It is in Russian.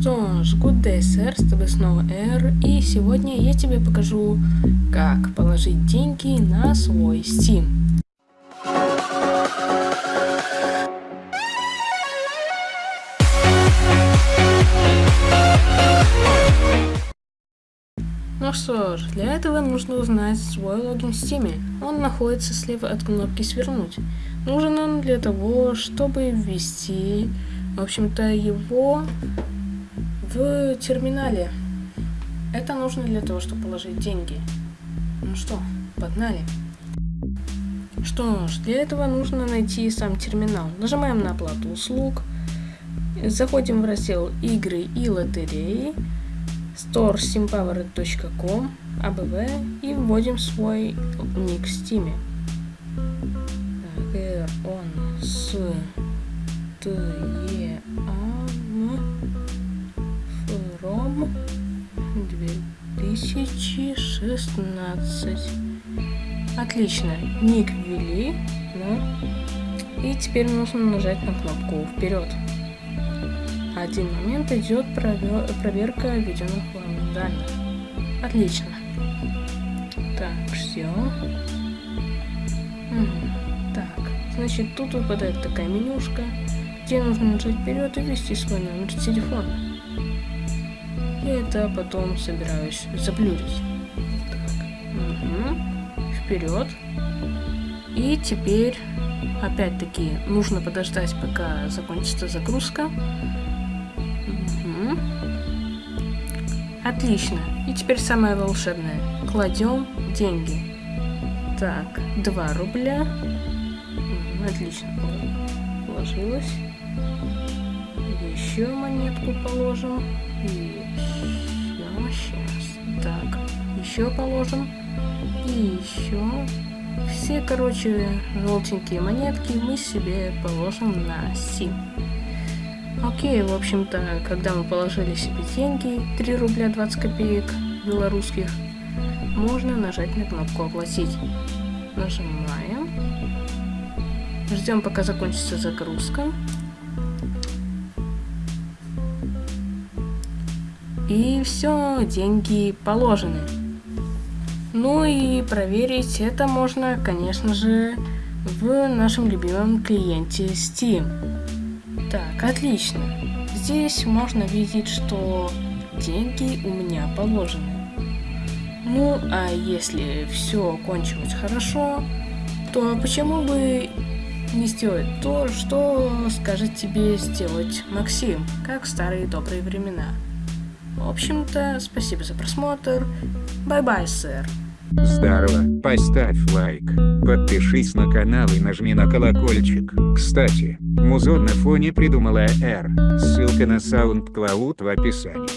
что ж, good day, сэр, с тобой снова Эр, и сегодня я тебе покажу, как положить деньги на свой Steam. Ну что ж, для этого нужно узнать свой логин в Steam. Он находится слева от кнопки «Свернуть». Нужен он для того, чтобы ввести, в общем-то, его в терминале. Это нужно для того, чтобы положить деньги. Ну что, погнали. Что ж, для этого нужно найти сам терминал. Нажимаем на оплату услуг. Заходим в раздел игры и лотереи store.simpower.com abv и вводим свой ник в Steam. R он с Т Е А 2016. Отлично, ник ввели, ну, и теперь нужно нажать на кнопку вперед один момент идет проверка введенных вами данных. Отлично. Так, все. Так, значит, тут выпадает такая менюшка, где нужно нажать вперед и ввести свой номер телефона. И это потом собираюсь заблюрить. Угу. Вперед. И теперь, опять-таки, нужно подождать, пока закончится загрузка. Отлично. И теперь самое волшебное. Кладем деньги. Так, 2 рубля. Отлично. Положилось. Еще монетку положим. Еще. Сейчас. Так. Еще положим. И еще. Все, короче, желтенькие монетки мы себе положим на сим. Окей, в общем-то, когда мы положили себе деньги, 3 рубля 20 копеек белорусских, можно нажать на кнопку «Оплатить». Нажимаем. Ждем, пока закончится загрузка. И все, деньги положены. Ну и проверить это можно, конечно же, в нашем любимом клиенте Steam. Так, отлично. Здесь можно видеть, что деньги у меня положены. Ну, а если все кончилось хорошо, то почему бы не сделать то, что скажет тебе сделать Максим, как в старые добрые времена. В общем-то, спасибо за просмотр. Bye-bye, sir. Здорово, поставь лайк, подпишись на канал и нажми на колокольчик. Кстати, музон на фоне придумала R, ссылка на SoundCloud в описании.